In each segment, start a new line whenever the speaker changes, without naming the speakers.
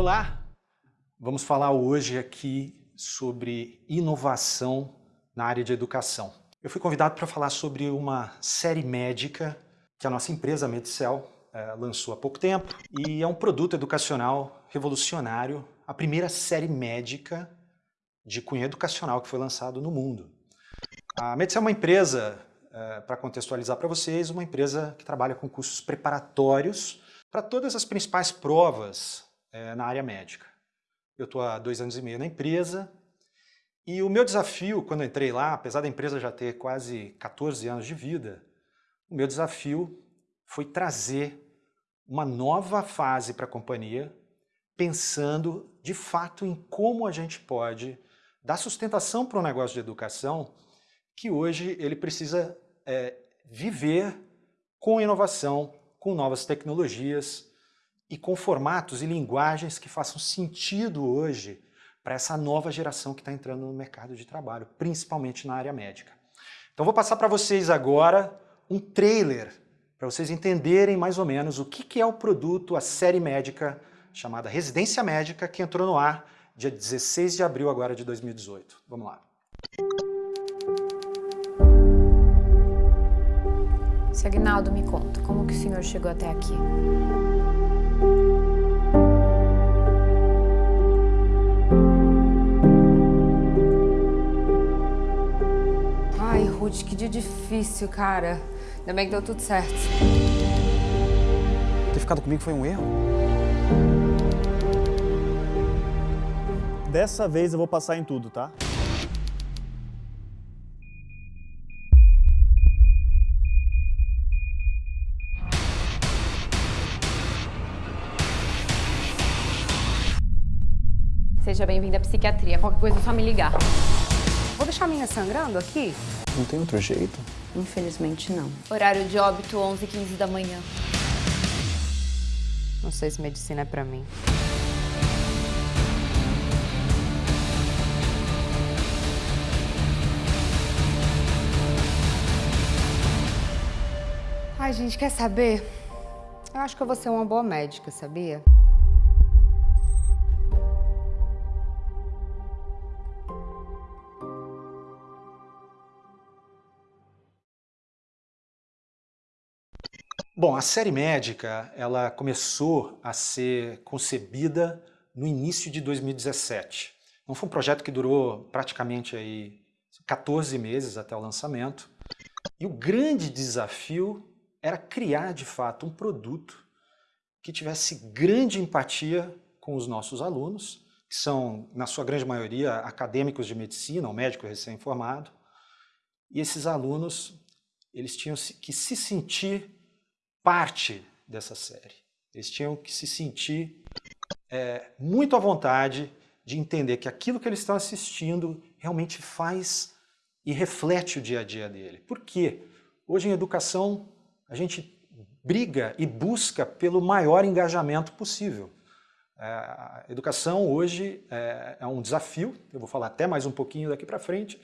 Olá! Vamos falar hoje aqui sobre inovação na área de educação. Eu fui convidado para falar sobre uma série médica que a nossa empresa, Medicel, eh, lançou há pouco tempo e é um produto educacional revolucionário, a primeira série médica de cunho educacional que foi lançado no mundo. A Medicel é uma empresa, eh, para contextualizar para vocês, uma empresa que trabalha com cursos preparatórios para todas as principais provas é, na área médica. Eu estou há dois anos e meio na empresa e o meu desafio, quando entrei lá, apesar da empresa já ter quase 14 anos de vida, o meu desafio foi trazer uma nova fase para a companhia, pensando de fato em como a gente pode dar sustentação para um negócio de educação que hoje ele precisa é, viver com inovação, com novas tecnologias, e com formatos e linguagens que façam sentido hoje para essa nova geração que está entrando no mercado de trabalho, principalmente na área médica. Então vou passar para vocês agora um trailer para vocês entenderem mais ou menos o que, é o produto, a série médica chamada Residência Médica, que entrou no ar dia 16 de abril agora de 2018. Vamos lá.
Se Agnaldo me conta, como que o senhor chegou até aqui? Ruth, que dia difícil, cara. Ainda bem que deu tudo certo.
Ter ficado comigo foi um erro?
Dessa vez eu vou passar em tudo, tá?
Seja bem-vindo à psiquiatria. Qualquer coisa é só me ligar. Vou deixar a minha sangrando aqui?
Não tem outro jeito?
Infelizmente não. Horário de óbito 11 h 15 da manhã. Não sei se medicina é pra mim. Ai, gente, quer saber? Eu acho que eu vou ser uma boa médica, sabia?
Bom, a série médica ela começou a ser concebida no início de 2017. Então foi um projeto que durou praticamente aí 14 meses até o lançamento. E o grande desafio era criar de fato um produto que tivesse grande empatia com os nossos alunos, que são, na sua grande maioria, acadêmicos de medicina ou médico recém-formado. E esses alunos eles tinham que se sentir parte dessa série. Eles tinham que se sentir é, muito à vontade de entender que aquilo que eles estão assistindo realmente faz e reflete o dia a dia dele. Por quê? Hoje em educação a gente briga e busca pelo maior engajamento possível. É, a educação hoje é, é um desafio, eu vou falar até mais um pouquinho daqui para frente,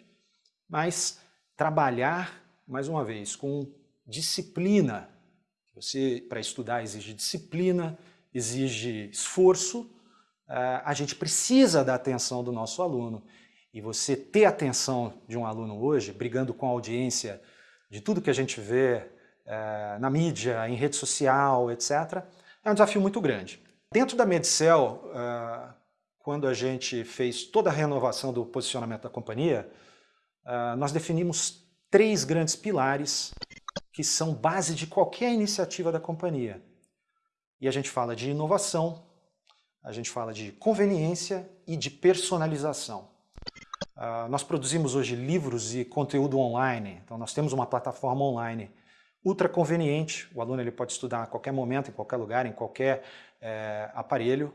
mas trabalhar, mais uma vez, com disciplina, você, para estudar, exige disciplina, exige esforço, eh, a gente precisa da atenção do nosso aluno. E você ter atenção de um aluno hoje, brigando com a audiência de tudo que a gente vê eh, na mídia, em rede social, etc., é um desafio muito grande. Dentro da Medicel, eh, quando a gente fez toda a renovação do posicionamento da companhia, nós definimos três grandes pilares que são base de qualquer iniciativa da companhia. E a gente fala de inovação, a gente fala de conveniência e de personalização. Uh, nós produzimos hoje livros e conteúdo online, então nós temos uma plataforma online ultra conveniente, o aluno ele pode estudar a qualquer momento, em qualquer lugar, em qualquer é, aparelho,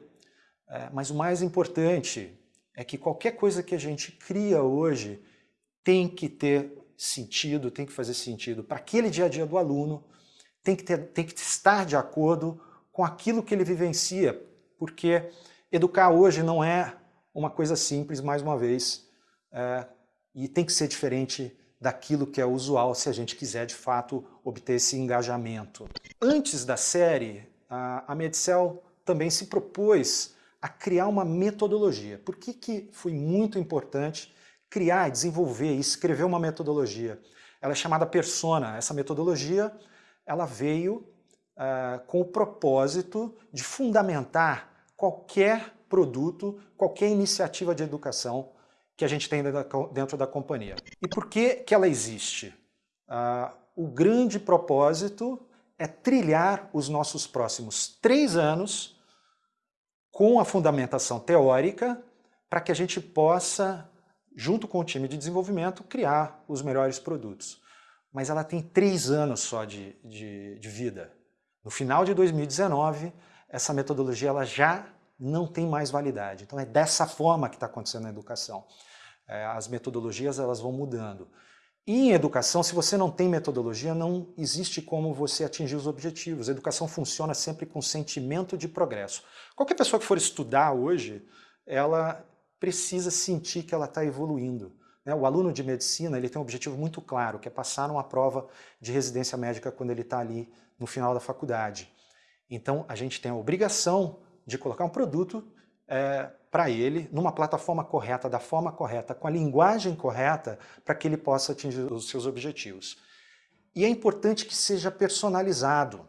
é, mas o mais importante é que qualquer coisa que a gente cria hoje tem que ter sentido, tem que fazer sentido para aquele dia a dia do aluno, tem que, ter, tem que estar de acordo com aquilo que ele vivencia, porque educar hoje não é uma coisa simples, mais uma vez, é, e tem que ser diferente daquilo que é usual se a gente quiser de fato obter esse engajamento. Antes da série, a, Medicel também se propôs a criar uma metodologia. Por que, que foi muito importante criar, desenvolver e escrever uma metodologia? Ela é chamada Persona. Essa metodologia ela veio uh, com o propósito de fundamentar qualquer produto, qualquer iniciativa de educação que a gente tem dentro da companhia. E por que, que ela existe? Uh, o grande propósito é trilhar os nossos próximos três anos com a fundamentação teórica para que a gente possa, junto com o time de desenvolvimento, criar os melhores produtos. Mas ela tem três anos só de, de, de vida. No final de 2019, essa metodologia ela já não tem mais validade. Então é dessa forma que está acontecendo na educação. É, as metodologias elas vão mudando. E em educação, se você não tem metodologia, não existe como você atingir os objetivos. A educação funciona sempre com sentimento de progresso. Qualquer pessoa que for estudar hoje, ela precisa sentir que ela está evoluindo. Né? O aluno de medicina ele tem um objetivo muito claro, que é passar numa prova de residência médica quando ele está ali no final da faculdade. Então, a gente tem a obrigação de colocar um produto é, para ele numa plataforma correta, da forma correta, com a linguagem correta, para que ele possa atingir os seus objetivos. E é importante que seja personalizado.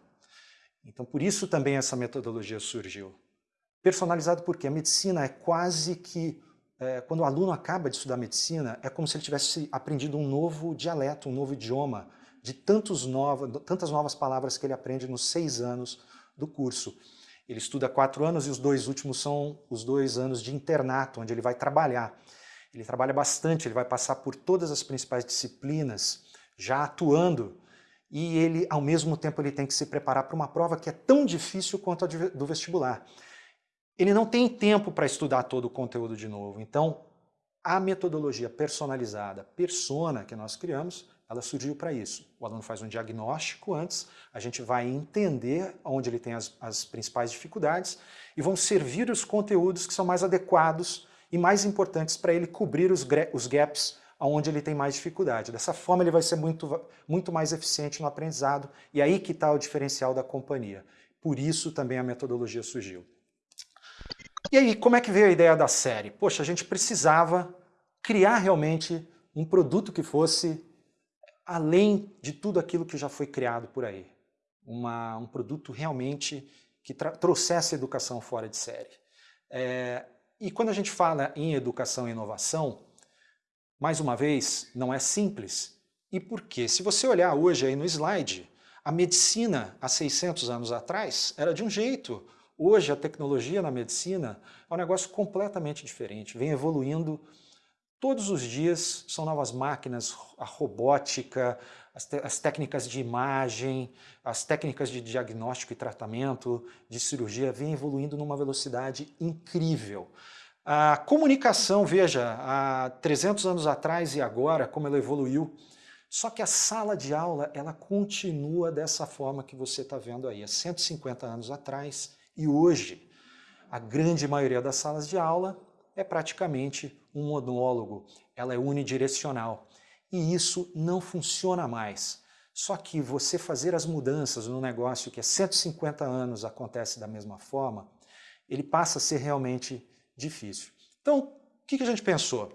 Então, por isso também essa metodologia surgiu. Personalizado porque a medicina é quase que, é, quando o aluno acaba de estudar medicina, é como se ele tivesse aprendido um novo dialeto, um novo idioma, de tantos novos, tantas novas palavras que ele aprende nos seis anos do curso. Ele estuda quatro anos e os dois últimos são os dois anos de internato, onde ele vai trabalhar. Ele trabalha bastante, ele vai passar por todas as principais disciplinas, já atuando, e ele, ao mesmo tempo, ele tem que se preparar para uma prova que é tão difícil quanto a do vestibular. Ele não tem tempo para estudar todo o conteúdo de novo, então a metodologia personalizada, persona, que nós criamos, ela surgiu para isso. O aluno faz um diagnóstico antes, a gente vai entender onde ele tem as, as principais dificuldades e vão servir os conteúdos que são mais adequados e mais importantes para ele cobrir os, os gaps onde ele tem mais dificuldade. Dessa forma ele vai ser muito, muito mais eficiente no aprendizado e aí que está o diferencial da companhia. Por isso também a metodologia surgiu. E aí, como é que veio a ideia da série? Poxa, a gente precisava criar realmente um produto que fosse além de tudo aquilo que já foi criado por aí. Uma, um produto realmente que trouxesse educação fora de série. É, e quando a gente fala em educação e inovação, mais uma vez, não é simples. E por quê? Se você olhar hoje aí no slide, a medicina há 600 anos atrás era de um jeito. Hoje a tecnologia na medicina é um negócio completamente diferente, vem evoluindo Todos os dias são novas máquinas, a robótica, as, as, técnicas de imagem, as técnicas de diagnóstico e tratamento, de cirurgia, vêm evoluindo numa velocidade incrível. A comunicação, veja, há 300 anos atrás e agora, como ela evoluiu, só que a sala de aula, ela continua dessa forma que você está vendo aí, há 150 anos atrás e hoje. A grande maioria das salas de aula é praticamente um monólogo, ela é unidirecional. E isso não funciona mais. Só que você fazer as mudanças no negócio que há 150 anos acontece da mesma forma, ele passa a ser realmente difícil. Então, o que a gente pensou?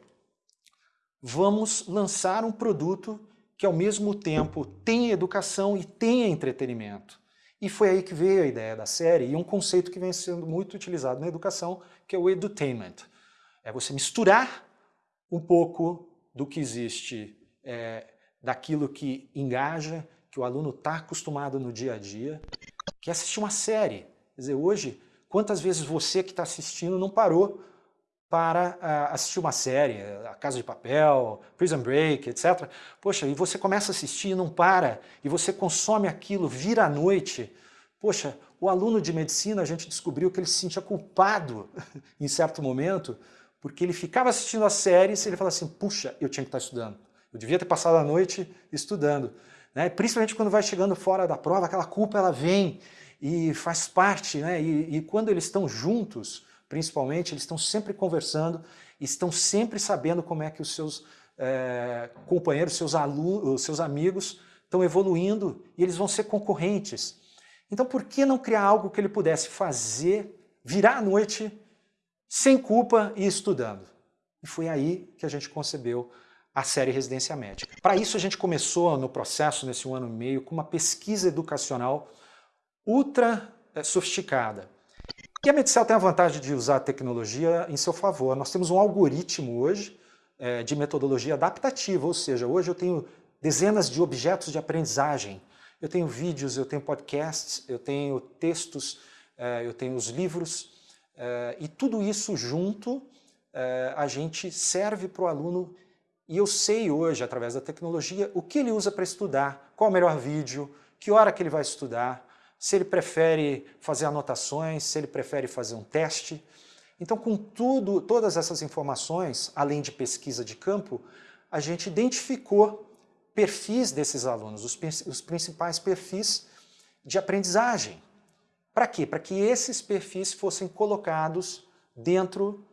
Vamos lançar um produto que ao mesmo tempo tem educação e tem entretenimento. E foi aí que veio a ideia da série e um conceito que vem sendo muito utilizado na educação, que é o edutainment. É você misturar um pouco do que existe, é, daquilo que engaja, que o aluno está acostumado no dia a dia, que é assistir uma série. Quer dizer, hoje, quantas vezes você que está assistindo não parou para uh, assistir uma série, A Casa de Papel, Prison Break, etc. Poxa, e você começa a assistir e não para, e você consome aquilo, vira à noite. Poxa, o aluno de medicina, a gente descobriu que ele se sentia culpado em certo momento, porque ele ficava assistindo a série e ele falava assim, puxa, eu tinha que estar estudando. Eu devia ter passado a noite estudando. Né? Principalmente quando vai chegando fora da prova, aquela culpa ela vem e faz parte. Né? E, e quando eles estão juntos, principalmente, eles estão sempre conversando, estão sempre sabendo como é que os seus é, companheiros, seus alunos, seus amigos estão evoluindo e eles vão ser concorrentes. Então por que não criar algo que ele pudesse fazer, virar à noite sem culpa e estudando. E foi aí que a gente concebeu a série Residência Médica. Para isso a gente começou no processo, nesse um ano e meio, com uma pesquisa educacional ultra eh, sofisticada. E a Medicel tem a vantagem de usar a tecnologia em seu favor. Nós temos um algoritmo hoje é, de metodologia adaptativa, ou seja, hoje eu tenho dezenas de objetos de aprendizagem. Eu tenho vídeos, eu tenho podcasts, eu tenho textos, é, eu tenho os livros, é, e tudo isso junto a gente serve para o aluno e eu sei hoje, através da tecnologia, o que ele usa para estudar, qual o melhor vídeo, que hora que ele vai estudar, se ele prefere fazer anotações, se ele prefere fazer um teste. Então, com tudo, todas essas informações, além de pesquisa de campo, a gente identificou perfis desses alunos, os, os principais perfis de aprendizagem. Para quê? Para que esses perfis fossem colocados dentro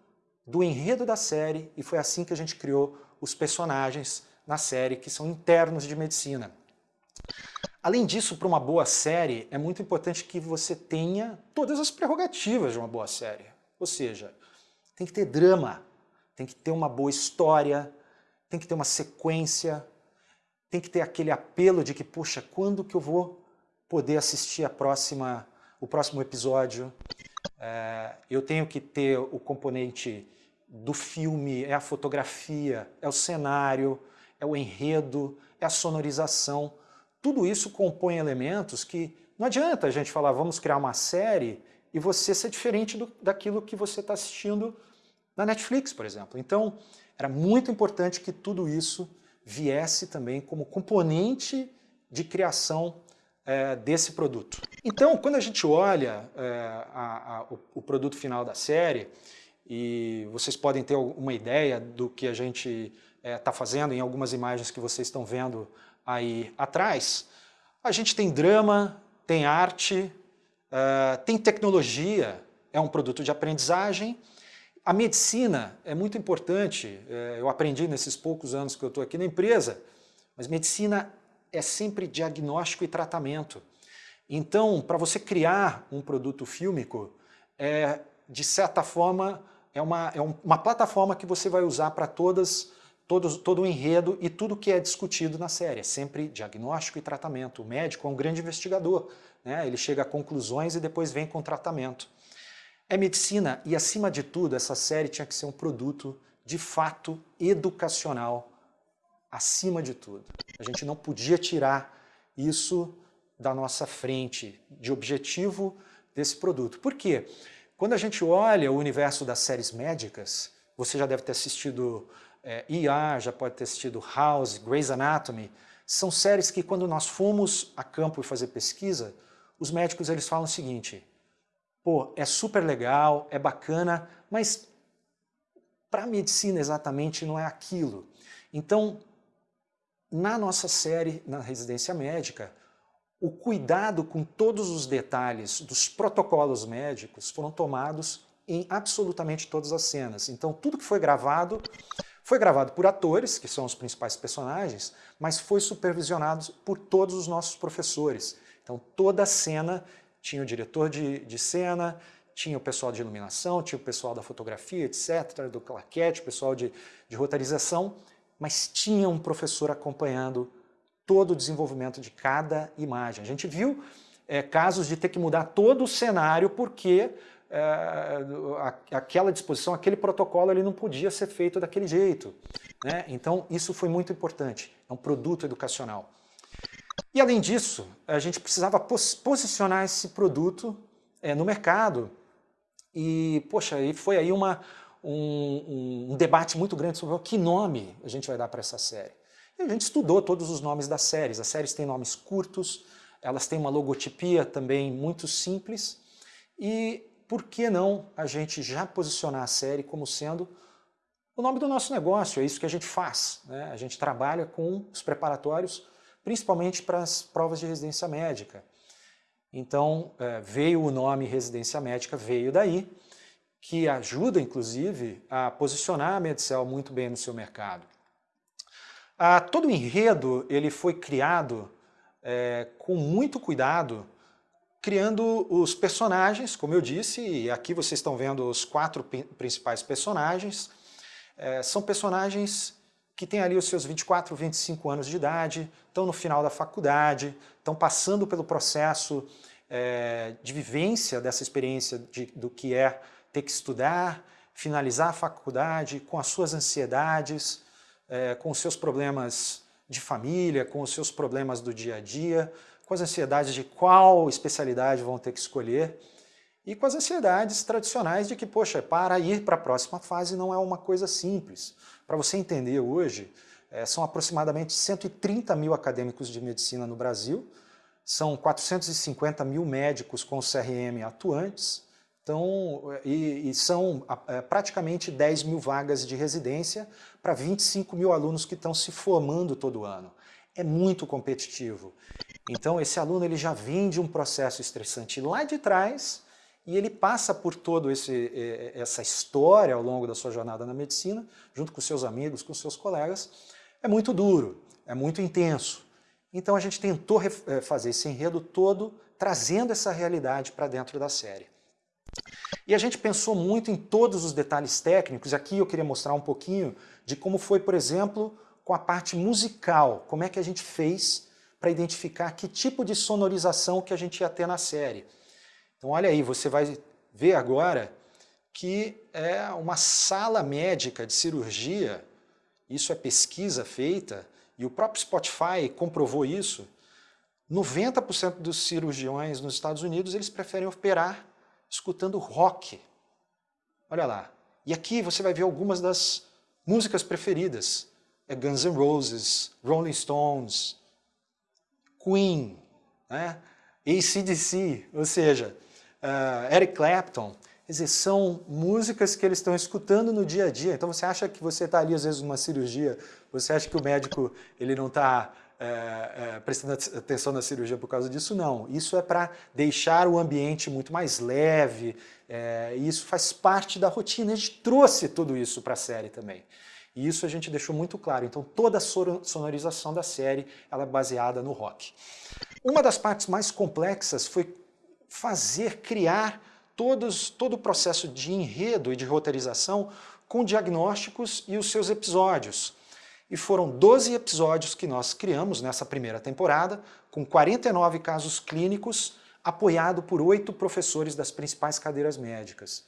do enredo da série e foi assim que a gente criou os personagens na série que são internos de medicina. Além disso, para uma boa série, é muito importante que você tenha todas as prerrogativas de uma boa série. Ou seja, tem que ter drama, tem que ter uma boa história, tem que ter uma sequência, tem que ter aquele apelo de que, puxa, quando que eu vou poder assistir a próxima, o próximo episódio? É, eu tenho que ter o componente do filme, é a fotografia, é o cenário, é o enredo, é a sonorização, tudo isso compõe elementos que não adianta a gente falar, vamos criar uma série e você ser diferente do, daquilo que você está assistindo na Netflix, por exemplo. Então, era muito importante que tudo isso viesse também como componente de criação é, desse produto. Então, quando a gente olha é, a, a, o, o, produto final da série, e vocês podem ter uma ideia do que a gente está é, tá fazendo em algumas imagens que vocês estão vendo aí atrás, a gente tem drama, tem arte, uh, tem tecnologia, é um produto de aprendizagem. A medicina é muito importante, uh, eu aprendi nesses poucos anos que eu estou aqui na empresa, mas medicina é sempre diagnóstico e tratamento. Então, para você criar um produto fílmico, é, de certa forma, é uma, é uma plataforma que você vai usar para todas todo, todo o enredo e tudo que é discutido na série. É sempre diagnóstico e tratamento. O médico é um grande investigador, né? ele chega a conclusões e depois vem com tratamento. É medicina e, acima de tudo, essa série tinha que ser um produto de fato educacional, acima de tudo. A gente não podia tirar isso da nossa frente, de objetivo desse produto. Por quê? Quando a gente olha o universo das séries médicas, você já deve ter assistido é, ER, já pode ter assistido House, Grey's Anatomy, são séries que quando nós fomos a campo e fazer pesquisa, os médicos eles falam o seguinte, pô, é super legal, é bacana, mas para a medicina exatamente não é aquilo. Então, na nossa série, na residência médica, o cuidado com todos os detalhes dos protocolos médicos foram tomados em absolutamente todas as cenas. Então, tudo que foi gravado foi gravado por atores, que são os principais personagens, mas foi supervisionado por todos os nossos professores. Então toda a cena tinha o diretor de, de cena, tinha o pessoal de iluminação, tinha o pessoal da fotografia, etc., do claquete, o pessoal de, de roteirização, mas tinha um professor acompanhando todo o desenvolvimento de cada imagem. A gente viu é, casos de ter que mudar todo o cenário porque aquela disposição, aquele protocolo, ele não podia ser feito daquele jeito. Né? Então, isso foi muito importante. É um produto educacional. E, além disso, a gente precisava pos posicionar esse produto é, no mercado. E, poxa, e foi aí uma, um, um, debate muito grande sobre que nome a gente vai dar para essa série. E a gente estudou todos os nomes das séries. As séries têm nomes curtos, elas têm uma logotipia também muito simples. E por que não a gente já posicionar a série como sendo o nome do nosso negócio, é isso que a gente faz. Né? A gente trabalha com os preparatórios, principalmente para as provas de residência médica. Então, é, veio o nome residência médica, veio daí, que ajuda, inclusive, a posicionar a Medicel muito bem no seu mercado. Ah, todo o enredo ele foi criado é, com muito cuidado criando os personagens, como eu disse, e aqui vocês estão vendo os quatro principais personagens. É, são personagens que têm ali os seus 24, 25 anos de idade, estão no final da faculdade, estão passando pelo processo é, de vivência dessa experiência de, do que é ter que estudar, finalizar a faculdade, com as suas ansiedades, é, com os seus problemas de família, com os seus problemas do dia a dia, com as ansiedades de qual especialidade vão ter que escolher e com as ansiedades tradicionais de que, poxa, para ir para a próxima fase não é uma coisa simples. Para você entender hoje, é, são aproximadamente 130 mil acadêmicos de medicina no Brasil, são 450 mil médicos com CRM atuantes, então, e, e são é, praticamente 10 mil vagas de residência para 25 mil alunos que estão se formando todo ano. É muito competitivo. Então esse aluno ele já vem de um processo estressante lá de trás e ele passa por toda essa história ao longo da sua jornada na medicina, junto com seus amigos, com seus colegas. É muito duro, é muito intenso. Então a gente tentou eh, fazer esse enredo todo, trazendo essa realidade para dentro da série. E a gente pensou muito em todos os detalhes técnicos, aqui eu queria mostrar um pouquinho de como foi, por exemplo, com a parte musical, como é que a gente fez para identificar que tipo de sonorização que a gente ia ter na série. Então olha aí, você vai ver agora que é uma sala médica de cirurgia, isso é pesquisa feita, e o próprio Spotify comprovou isso, 90% dos cirurgiões nos Estados Unidos eles preferem operar escutando rock. Olha lá. E aqui você vai ver algumas das músicas preferidas. É Guns N' Roses, Rolling Stones, Queen, né? ACDC, ou seja, uh, Eric Clapton, quer dizer, são músicas que eles estão escutando no dia a dia. Então você acha que você está ali às vezes numa cirurgia, você acha que o médico ele não está é, é, prestando atenção na cirurgia por causa disso? Não. Isso é para deixar o ambiente muito mais leve, é, e isso faz parte da rotina. A gente trouxe tudo isso para a série também. E isso a gente deixou muito claro. Então toda a sonorização da série ela é baseada no rock. Uma das partes mais complexas foi fazer, criar todos, todo o processo de enredo e de roteirização com diagnósticos e os seus episódios. E foram 12 episódios que nós criamos nessa primeira temporada, com 49 casos clínicos, apoiado por oito professores das principais cadeiras médicas.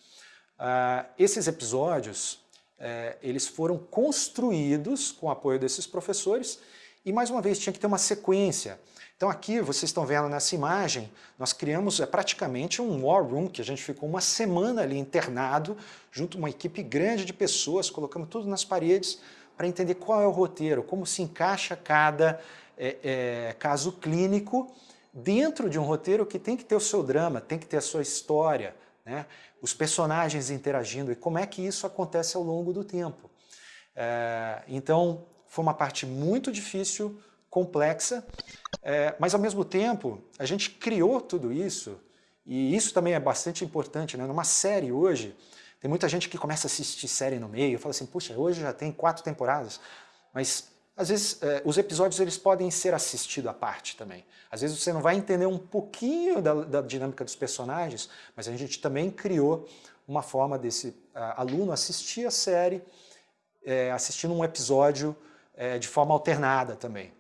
Uh, esses episódios é, eles foram construídos com o apoio desses professores e, mais uma vez, tinha que ter uma sequência. Então aqui, vocês estão vendo nessa imagem, nós criamos é, praticamente um war room, que a gente ficou uma semana ali internado, junto uma equipe grande de pessoas, colocamos tudo nas paredes para entender qual é o roteiro, como se encaixa cada é, é, caso clínico dentro de um roteiro que tem que ter o seu drama, tem que ter a sua história, né? os personagens interagindo e como é que isso acontece ao longo do tempo. É, então, foi uma parte muito difícil, complexa, é, mas ao mesmo tempo, a gente criou tudo isso, e isso também é bastante importante, né? numa série hoje, tem muita gente que começa a assistir série no meio, fala assim, puxa, hoje já tem quatro temporadas, mas às vezes, é, os episódios eles podem ser assistidos à parte também. Às vezes você não vai entender um pouquinho da, da dinâmica dos personagens, mas a gente também criou uma forma desse uh, aluno assistir a série, é, assistindo um episódio é, de forma alternada também.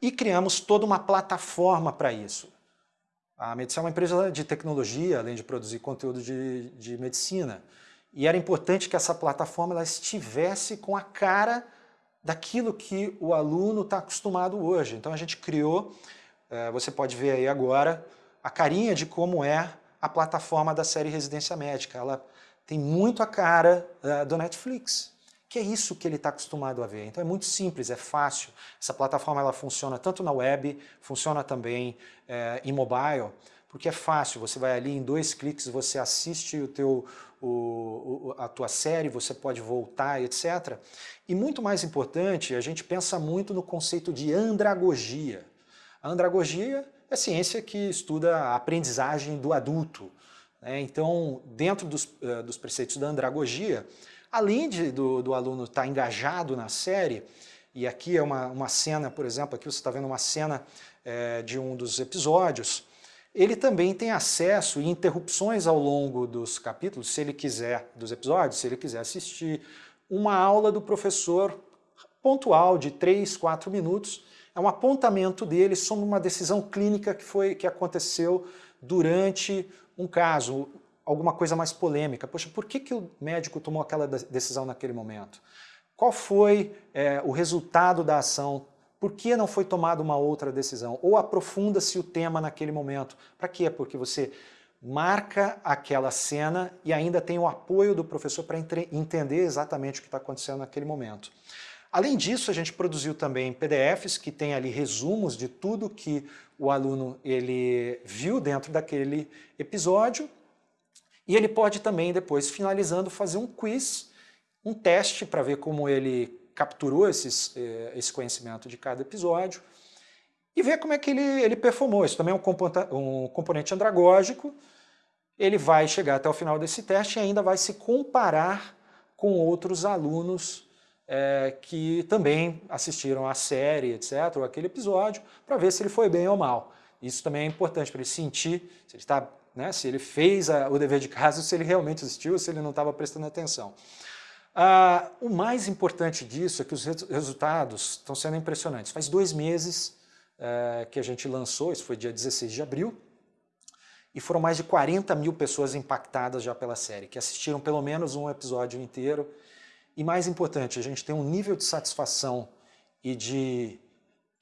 E criamos toda uma plataforma para isso. A Medicina é uma empresa de tecnologia, além de produzir conteúdo de, de medicina. E era importante que essa plataforma ela estivesse com a cara daquilo que o aluno está acostumado hoje. Então a gente criou, é, você pode ver aí agora, a carinha de como é a plataforma da série Residência Médica. Ela tem muito a cara é, do Netflix, que é isso que ele está acostumado a ver. Então é muito simples, é fácil. Essa plataforma ela funciona tanto na web, funciona também é, em mobile, porque é fácil, você vai ali em dois cliques, você assiste o teu, o, a tua série, você pode voltar, etc. E muito mais importante, a gente pensa muito no conceito de andragogia. A andragogia é ciência que estuda a aprendizagem do adulto. Né? Então, dentro dos, uh, dos preceitos da andragogia, além de, do, do aluno estar tá engajado na série, e aqui é uma, uma cena, por exemplo, aqui você está vendo uma cena é, de um dos episódios, ele também tem acesso e interrupções ao longo dos capítulos, se ele quiser, dos episódios, se ele quiser assistir, uma aula do professor pontual de 3, 4 minutos, é um apontamento dele sobre uma decisão clínica que, foi, que aconteceu durante um caso, alguma coisa mais polêmica. Poxa, por que, que o médico tomou aquela decisão naquele momento? Qual foi é, o resultado da ação? Por que não foi tomada uma outra decisão? Ou aprofunda-se o tema naquele momento? Para quê? Porque você marca aquela cena e ainda tem o apoio do professor para entender exatamente o que está acontecendo naquele momento. Além disso, a gente produziu também PDFs que tem ali resumos de tudo que o aluno ele viu dentro daquele episódio e ele pode também depois, finalizando, fazer um quiz, um teste para ver como ele capturou esses, eh, esse conhecimento de cada episódio e ver como é que ele, ele performou. Isso também é um, um componente andragógico. Ele vai chegar até o final desse teste e ainda vai se comparar com outros alunos é, que também assistiram à série, etc., ou aquele episódio, para ver se ele foi bem ou mal. Isso também é importante para ele sentir se ele, está, né, se ele fez a, o dever de casa, se ele realmente assistiu, se ele não estava prestando atenção. Ah, o mais importante disso é que os resultados estão sendo impressionantes. Faz dois meses é, que a gente lançou, isso foi dia 16 de abril, e foram mais de 40 mil pessoas impactadas já pela série, que assistiram pelo menos um episódio inteiro. E mais importante, a gente tem um nível de satisfação e de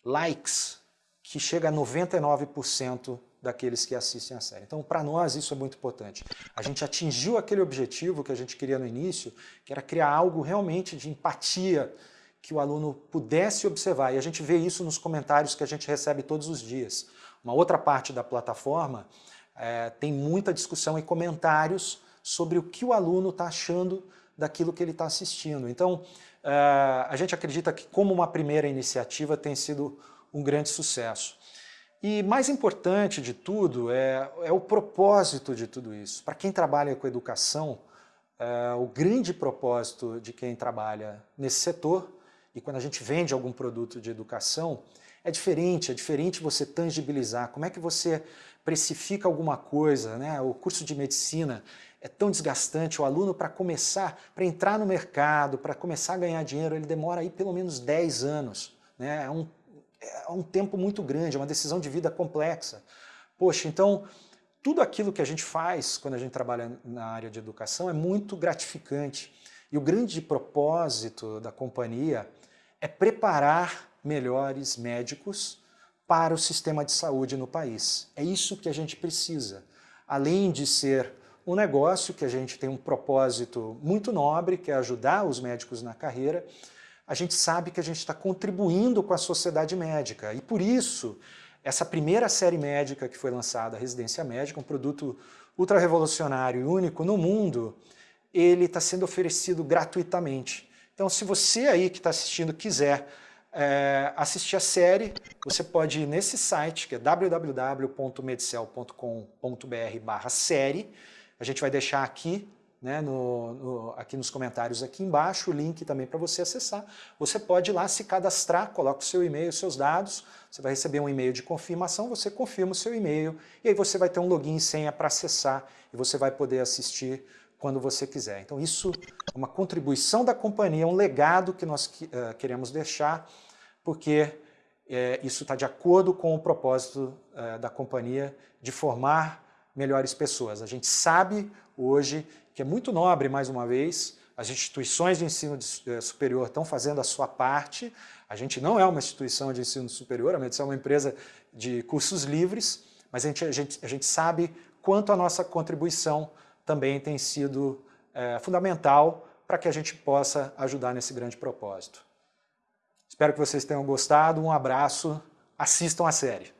likes que chega a 99% daqueles que assistem a série. Então, para nós, isso é muito importante. A gente atingiu aquele objetivo que a gente queria no início, que era criar algo realmente de empatia, que o aluno pudesse observar. E a gente vê isso nos comentários que a gente recebe todos os dias. Uma outra parte da plataforma é, tem muita discussão e comentários sobre o que o aluno está achando daquilo que ele está assistindo. Então, é, a gente acredita que como uma primeira iniciativa tem sido um grande sucesso. E mais importante de tudo é, é o propósito de tudo isso. Para quem trabalha com educação, é, o grande propósito de quem trabalha nesse setor, e quando a gente vende algum produto de educação, é diferente, é diferente você tangibilizar. Como é que você precifica alguma coisa, né? O curso de medicina é tão desgastante, o aluno para começar, para entrar no mercado, para começar a ganhar dinheiro, ele demora aí pelo menos 10 anos, né? É um é um tempo muito grande, é uma decisão de vida complexa. Poxa, então, tudo aquilo que a gente faz quando a gente trabalha na área de educação é muito gratificante. E o grande propósito da companhia é preparar melhores médicos para o sistema de saúde no país. É isso que a gente precisa. Além de ser um negócio que a gente tem um propósito muito nobre, que é ajudar os médicos na carreira, a gente sabe que a gente está contribuindo com a sociedade médica. E por isso, essa primeira série médica que foi lançada, a Residência Médica, um produto ultra-revolucionário e único no mundo, ele está sendo oferecido gratuitamente. Então, se você aí que está assistindo quiser é, assistir a série, você pode ir nesse site, que é www.medicel.com.br série. A gente vai deixar aqui né, no, no, aqui nos comentários aqui embaixo, o link também para você acessar. Você pode ir lá se cadastrar, coloca o seu e-mail, os seus dados, você vai receber um e-mail de confirmação, você confirma o seu e-mail e aí você vai ter um login e senha para acessar e você vai poder assistir quando você quiser. Então isso é uma contribuição da companhia, um legado que nós uh, queremos deixar, porque uh, isso está de acordo com o propósito uh, da companhia de formar melhores pessoas. A gente sabe hoje que é muito nobre, mais uma vez, as instituições de ensino eh, superior estão fazendo a sua parte, a gente não é uma instituição de ensino superior, a Medicina é uma empresa de cursos livres, mas a gente, a gente, a gente sabe quanto a nossa contribuição também tem sido é, fundamental para que a gente possa ajudar nesse grande propósito. Espero que vocês tenham gostado, um abraço, assistam a série.